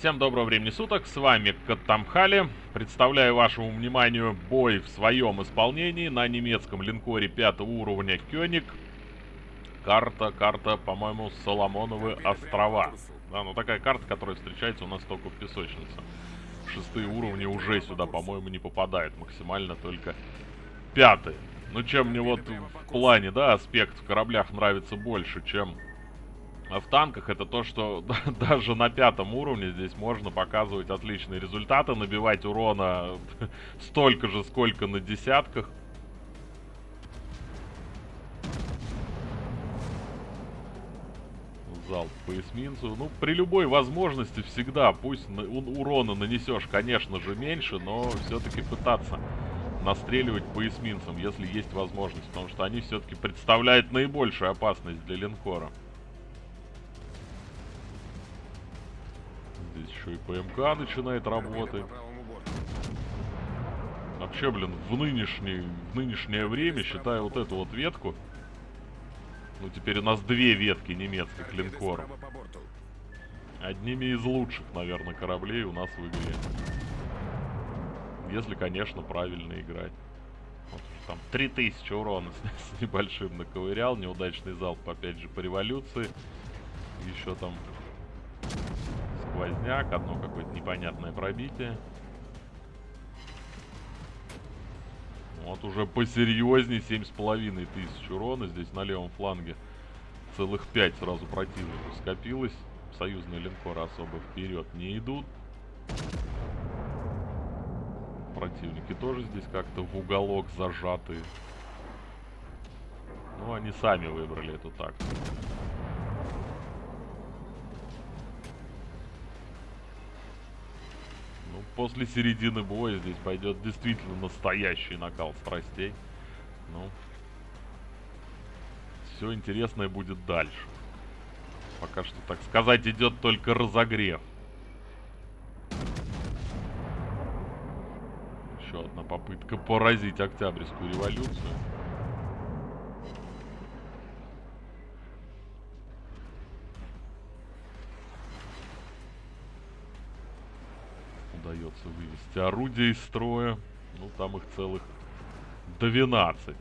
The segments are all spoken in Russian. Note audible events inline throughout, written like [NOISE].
Всем доброго времени суток, с вами Каттамхали. Представляю вашему вниманию бой в своем исполнении на немецком линкоре пятого уровня Кёник. Карта, карта, по-моему, Соломоновы острова. Да, ну такая карта, которая встречается у нас только в песочнице. Шестые уровни уже сюда, по-моему, не попадают. Максимально только пятые. Ну, чем мне вот в плане, да, аспект в кораблях нравится больше, чем в танках, это то, что [LAUGHS] даже на пятом уровне здесь можно показывать отличные результаты, набивать урона [LAUGHS] столько же, сколько на десятках. Залп по эсминцу. Ну, при любой возможности всегда, пусть урона нанесешь, конечно же, меньше, но все-таки пытаться настреливать по эсминцам, если есть возможность, потому что они все-таки представляют наибольшую опасность для линкора. Еще и ПМК начинает работать. Вообще, блин, в, нынешний, в нынешнее время, считаю вот эту вот ветку, ну, теперь у нас две ветки немецких линкоров. Одними из лучших, наверное, кораблей у нас выиграли. Если, конечно, правильно играть. Вот там 3000 урона с, [LAUGHS] с небольшим наковырял. Неудачный залп, опять же, по революции. Еще там сквозняк, одно какое-то непонятное пробитие. Вот уже посерьезнее, 7,5 тысяч урона здесь на левом фланге. Целых 5 сразу противников скопилось. Союзные линкоры особо вперед не идут. Противники тоже здесь как-то в уголок зажатые. Ну, они сами выбрали эту тактику. После середины боя здесь пойдет действительно настоящий накал страстей. Ну, все интересное будет дальше. Пока что, так сказать, идет только разогрев. Еще одна попытка поразить Октябрьскую революцию. Удается вывести орудия из строя. Ну, там их целых 12.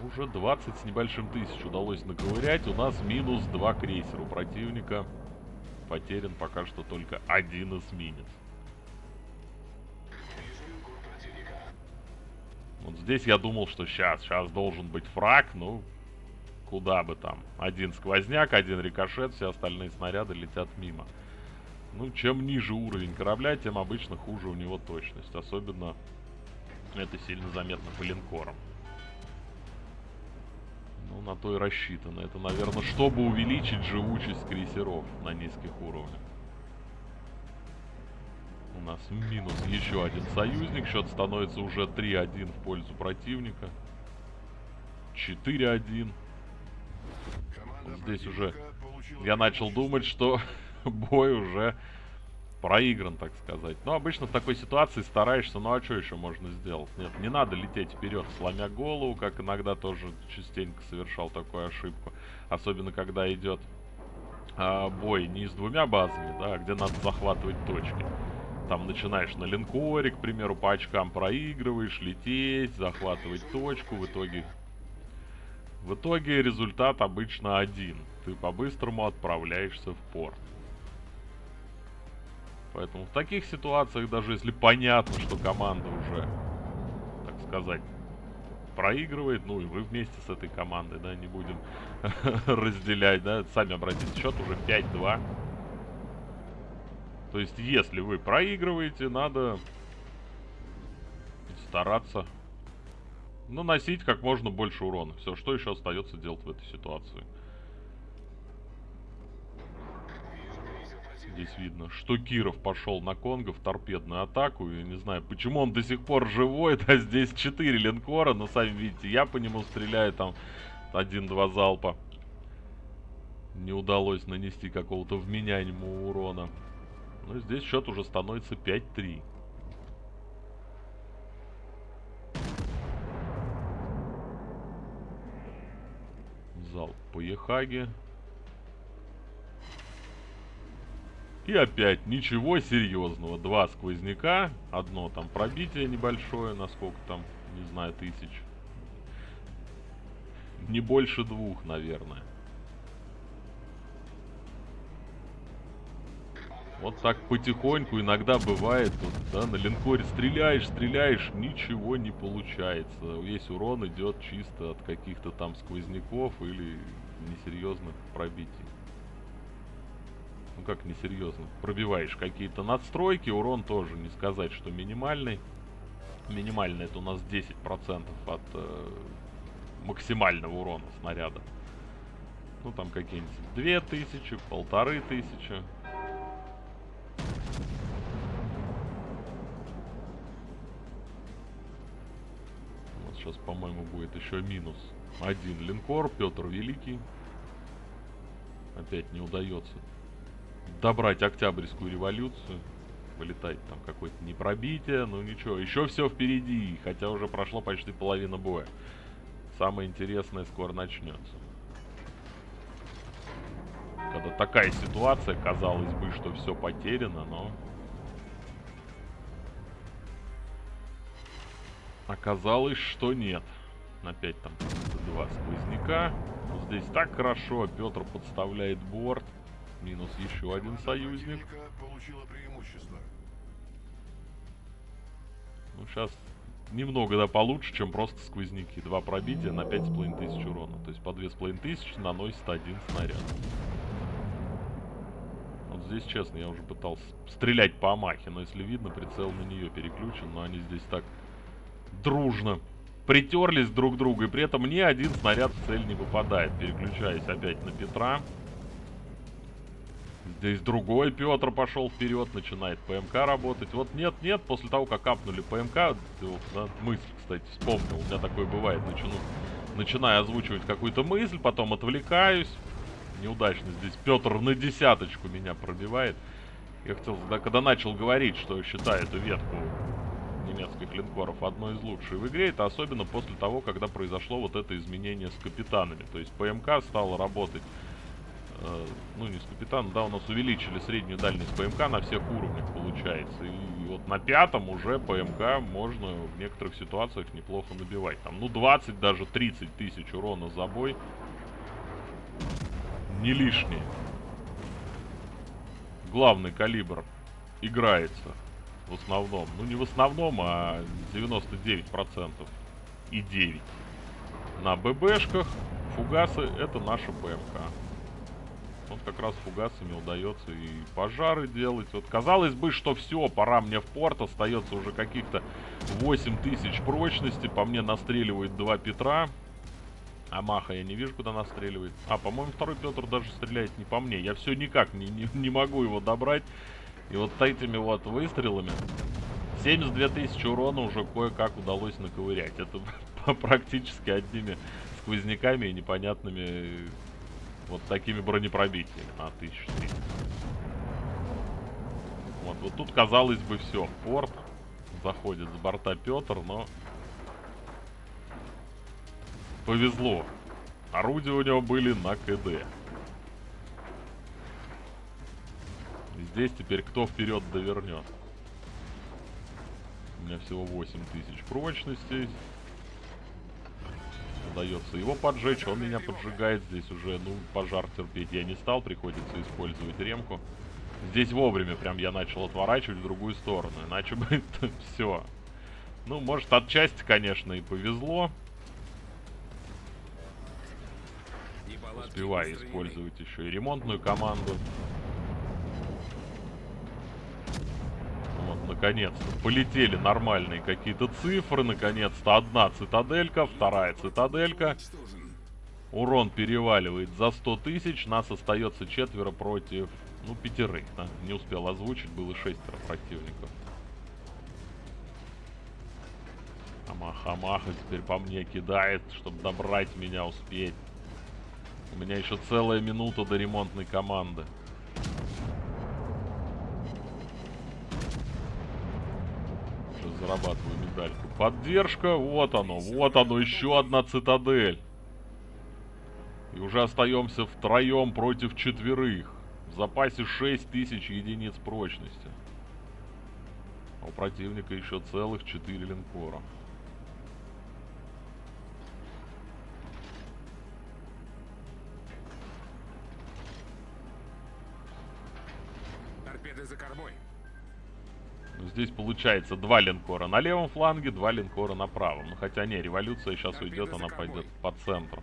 Ну, уже 20 с небольшим тысяч удалось наковырять. У нас минус 2 крейсера у противника. Потерян пока что только один эсминец. Вот здесь я думал, что сейчас, сейчас должен быть фраг, ну, куда бы там. Один сквозняк, один рикошет, все остальные снаряды летят мимо. Ну, чем ниже уровень корабля, тем обычно хуже у него точность. Особенно это сильно заметно по линкорам. Ну, на то и рассчитано. Это, наверное, чтобы увеличить живучесть крейсеров на низких уровнях. У нас минус еще один союзник. Счет становится уже 3-1 в пользу противника. 4-1. Здесь уже я начал думать, что [LAUGHS] бой уже проигран, так сказать. Но обычно в такой ситуации стараешься, ну а что еще можно сделать? Нет, не надо лететь вперед, сломя голову, как иногда тоже частенько совершал такую ошибку. Особенно, когда идет а, бой не с двумя базами, да, а где надо захватывать точки. Там начинаешь на линкоре, к примеру, по очкам проигрываешь, лететь, захватывать точку, в итоге в итоге результат обычно один. Ты по-быстрому отправляешься в порт. Поэтому в таких ситуациях, даже если понятно, что команда уже, так сказать, проигрывает, ну и вы вместе с этой командой, да, не будем [LAUGHS] разделять, да, сами обратите счет, уже 5-2. То есть, если вы проигрываете, надо стараться наносить как можно больше урона. Все, что еще остается делать в этой ситуации? Здесь видно, что Киров пошел на Конго в торпедную атаку. И не знаю, почему он до сих пор живой. [LAUGHS] А здесь 4 линкора, но сами видите, я по нему стреляю там один-два залпа. Не удалось нанести какого-то вменяемого урона. Но здесь счет уже становится 5-3. Зал по Ехаге. И опять ничего серьезного. Два сквозняка. Одно там пробитие небольшое, насколько там, не знаю, тысяч. Не больше двух, наверное. Вот так потихоньку иногда бывает, вот, да, на линкоре стреляешь, стреляешь, ничего не получается. Весь урон идет чисто от каких-то там сквозняков или несерьезных пробитий. Ну как несерьезных? Пробиваешь какие-то надстройки, урон тоже не сказать, что минимальный. Минимальный это у нас 10% от э, максимального урона снаряда. Ну там какие-нибудь 2000, 1500. Сейчас, по-моему, будет еще минус один линкор, Петр Великий. Опять не удается добрать Октябрьскую революцию. Вылетать там какое-то непробитие, ну ничего, еще все впереди, хотя уже прошло почти половина боя. Самое интересное скоро начнется. Когда такая ситуация, казалось бы, что все потеряно, но Оказалось, что нет. Опять там два сквозняка. Но здесь так хорошо. Петр подставляет борт. Минус еще один союзник. Ну, сейчас немного, да, получше, чем просто сквозняки. Два пробития на 5,5 тысяч урона. То есть по 2,5 тысячи наносит один снаряд. Вот здесь, честно, я уже пытался стрелять по Амахе, но если видно, прицел на нее переключен, но они здесь так дружно притерлись друг к другу, и при этом ни один снаряд в цель не попадает. Переключаюсь опять на Петра. Здесь другой Петр пошел вперед, начинает ПМК работать. Вот нет-нет, после того, как капнули ПМК, да, мысль, кстати, вспомнил, у меня такое бывает, начну, начинаю озвучивать какую-то мысль, потом отвлекаюсь. Неудачно здесь Петр на десяточку меня пробивает. Я хотел, да, когда начал говорить, что считаю эту ветку немецких линкоров одной из лучших в игре. Это особенно после того, когда произошло вот это изменение с капитанами. То есть ПМК стала работать, э, ну не с капитаном, да, у нас увеличили среднюю дальность ПМК на всех уровнях получается. И вот на пятом уже ПМК можно в некоторых ситуациях неплохо набивать. Там, ну 20, даже 30 тысяч урона за бой. Не лишние. Главный калибр играется в основном. Ну, не в основном, а 99% и 9. На ББшках фугасы это наша БМК. Вот как раз фугасами удается и пожары делать. Вот казалось бы, что все, пора мне в порт. Остается уже каких-то 8000 прочности. По мне настреливает два Петра. А Маха я не вижу, куда настреливает. А, по-моему, второй Петр даже стреляет не по мне. Я все никак не, не, не могу его добрать. И вот этими вот выстрелами 72 тысячи урона уже кое-как удалось наковырять. Это [LAUGHS] практически одними сквозняками и непонятными вот такими бронепробитиями на 1300. Вот, вот тут, казалось бы, все. Порт. Заходит с борта Петр, но... Повезло. Орудия у него были на КД. Здесь теперь кто вперед довернет. У меня всего 8000 прочности. Удается его поджечь, он меня поджигает. Здесь уже, ну, пожар терпеть я не стал. Приходится использовать ремку. Здесь вовремя прям я начал отворачивать в другую сторону. Иначе бы [LAUGHS] все. Ну, может, отчасти, конечно, и повезло. Успеваю использовать еще и ремонтную команду. Наконец-то полетели нормальные какие-то цифры. Наконец-то одна цитаделька, вторая цитаделька. Урон переваливает за 100 тысяч. Нас остается четверо против, ну, пятерых. Да? Не успел озвучить, было шестеро противников. Амаха-амаха теперь по мне кидает, чтобы добрать меня успеть. У меня еще целая минута до ремонтной команды. Зарабатываю медальку. Поддержка, вот оно, вот оно, еще одна цитадель. И уже остаемся втроем против четверых. В запасе 6000 единиц прочности. А у противника еще целых 4 линкора. Торпеды за кормой. Ну, здесь получается два линкора на левом фланге, два линкора на правом. Ну, хотя не, революция сейчас уйдет, она пойдет по центру.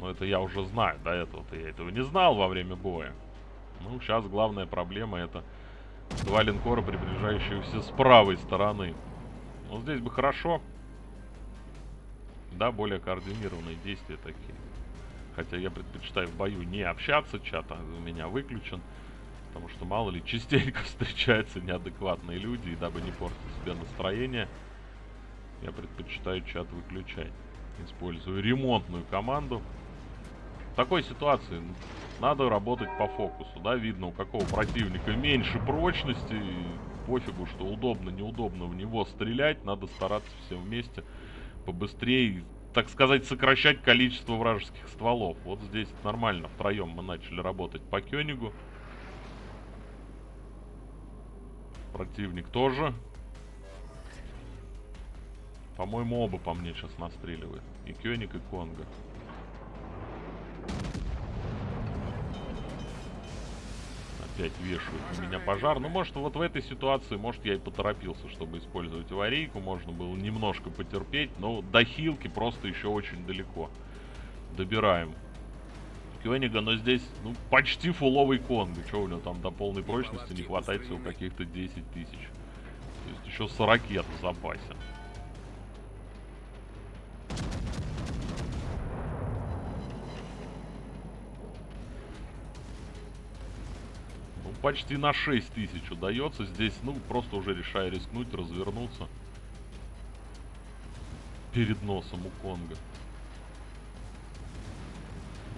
Но это я уже знаю, до этого-то я этого не знал во время боя. Ну, сейчас главная проблема это два линкора, приближающиеся с правой стороны. Ну, здесь бы хорошо. Да, более координированные действия такие. Хотя я предпочитаю в бою не общаться, чат у меня выключен. Потому что, мало ли, [LAUGHS] частенько встречаются неадекватные люди, и дабы не портить себе настроение, я предпочитаю чат выключать. Использую ремонтную команду. В такой ситуации надо работать по фокусу, да, видно у какого противника меньше прочности, пофигу, что удобно, неудобно в него стрелять, надо стараться всем вместе побыстрее, так сказать, сокращать количество вражеских стволов. Вот здесь нормально, втроем мы начали работать по Кёнигу. Противник тоже. По-моему, оба по мне сейчас настреливают. И Кёник, и Конга. Опять вешают на меня пожар. Ну, может, вот в этой ситуации, может, я и поторопился, чтобы использовать аварийку. Можно было немножко потерпеть. Но до хилки просто еще очень далеко. Добираем Кёнига, но здесь, ну, почти фуловый Конга. Что у него там до полной прочности не хватает всего каких-то 10 тысяч. То есть еще 40 в запасе. Ну, почти на 6 тысяч удается. Здесь, ну, просто уже решаю рискнуть, развернуться. Перед носом у Конга.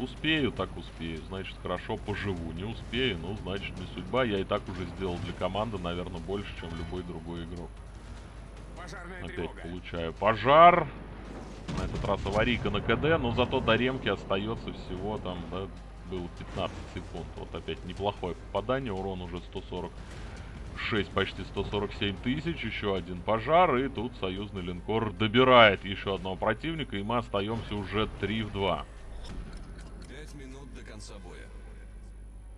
Успею, так успею. Значит, хорошо поживу. Не успею, ну, значит, не судьба. Я и так уже сделал для команды, наверное, больше, чем любой другой игрок. Пожарная Опять тревога. получаю пожар. На этот раз аварийка на КД, но зато до ремки остается всего там, да, было 15 секунд. Вот опять неплохое попадание, урон уже 146, почти 147 тысяч, еще один пожар, и тут союзный линкор добирает еще одного противника, и мы остаемся уже 3 в 2. Пять минут до конца боя.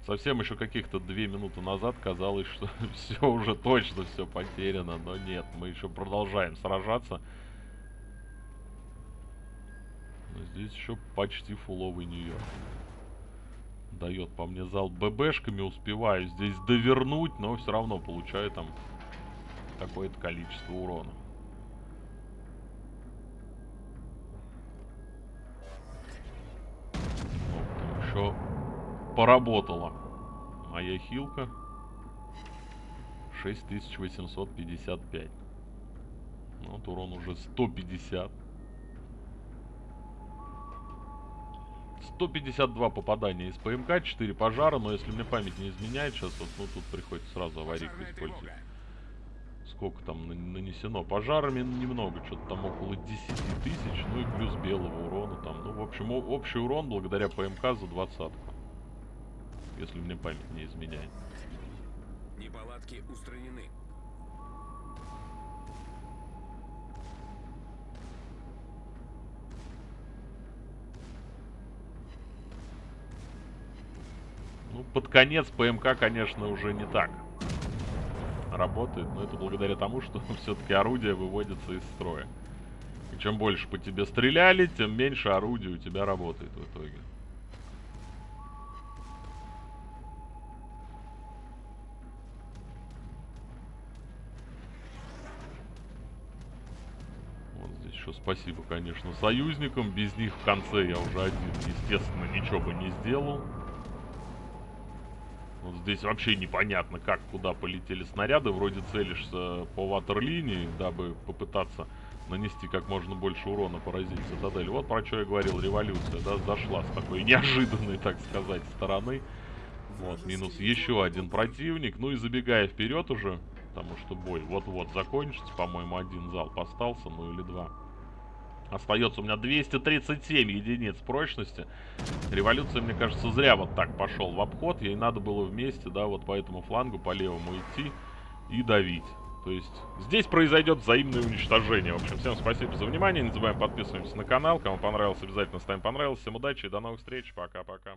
Совсем еще каких-то две минуты назад казалось, что [LAUGHS] все уже точно все потеряно, но нет, мы еще продолжаем сражаться. Но здесь еще почти фуловый Нью-Йорк. Дает по мне зал ББшками, успеваю здесь довернуть, но все равно получаю там какое-то количество урона. Еще поработала. Моя хилка 6855 Ну, вот урон уже 150 152 попадания из ПМК, 4 пожара, но если мне память не изменяет, сейчас вот, ну, тут приходится сразу аварийку использовать. Сколько там на- нанесено? Пожарами немного, что-то там около 10 тысяч, ну и плюс белого урона там. Ну, в общем, общий урон благодаря ПМК за двадцатку. Если мне память не изменяет. Неполадки устранены. Ну, под конец ПМК, конечно, уже не так работает, но это благодаря тому, что [LAUGHS] все-таки орудие выводится из строя. И чем больше по тебе стреляли, тем меньше орудий у тебя работает в итоге. Вот здесь еще спасибо, конечно, союзникам. Без них в конце я уже один, естественно, ничего бы не сделал. Вот здесь вообще непонятно, как, куда полетели снаряды. Вроде целишься по ватерлинии, дабы попытаться нанести как можно больше урона, поразить цитадель. Вот про что я говорил, революция, да, зашла с такой [LAUGHS] неожиданной, так сказать, стороны. Вот, минус еще один противник. Ну и забегая вперед уже, потому что бой вот-вот закончится, по-моему, один залп остался, ну или два. Остается у меня 237 единиц прочности. Революция, мне кажется, зря вот так пошел в обход. Ей надо было вместе, да, вот по этому флангу, по левому идти и давить. То есть здесь произойдет взаимное уничтожение. В общем, всем спасибо за внимание. Не забываем подписываться на канал. Кому понравилось, обязательно ставим понравилось. Всем удачи и до новых встреч. Пока-пока.